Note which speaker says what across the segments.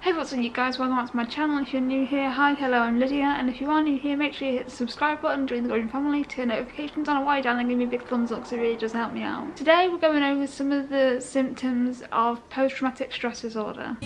Speaker 1: Hey what's up you guys, welcome back to my channel. If you're new here, hi, hello, I'm Lydia and if you are new here make sure you hit the subscribe button, join the growing family, turn notifications on a wide down and give me a big thumbs up because it really does help me out. Today we're going over some of the symptoms of post-traumatic stress disorder.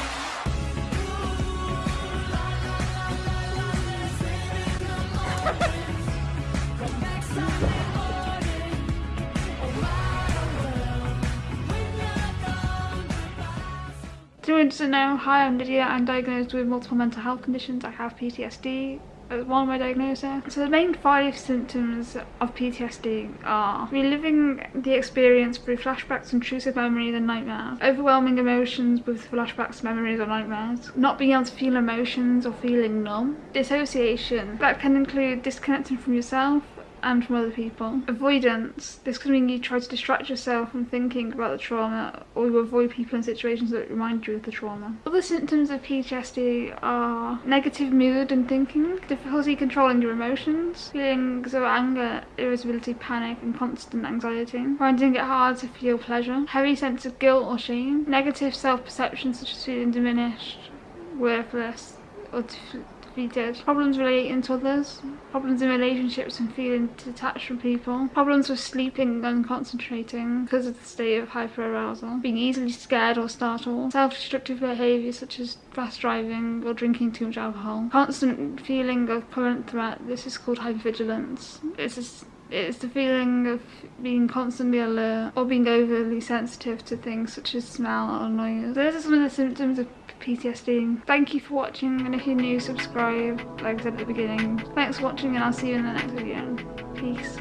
Speaker 1: You want to know, hi I'm Lydia, I'm diagnosed with multiple mental health conditions, I have PTSD as uh, one of my diagnoses. So the main five symptoms of PTSD are reliving the experience through flashbacks, intrusive memories and nightmares, overwhelming emotions with flashbacks, memories or nightmares, not being able to feel emotions or feeling numb, dissociation, that can include disconnecting from yourself, and from other people. Avoidance. This could mean you try to distract yourself from thinking about the trauma or you avoid people in situations that remind you of the trauma. Other symptoms of PTSD are negative mood and thinking, difficulty controlling your emotions, feelings of anger, irritability, panic and constant anxiety, finding it hard to feel pleasure, heavy sense of guilt or shame, negative self-perception such as feeling diminished, worthless or defeated, problems relating to others, problems in relationships and feeling detached from people, problems with sleeping and concentrating because of the state of hyperarousal, being easily scared or startled, self-destructive behaviour such as fast driving or drinking too much alcohol, constant feeling of current threat, this is called hypervigilance. This is it's the feeling of being constantly alert or being overly sensitive to things such as smell or noise. Those are some of the symptoms of PTSD. Thank you for watching and if you're new subscribe like I said at the beginning. Thanks for watching and I'll see you in the next video. Peace.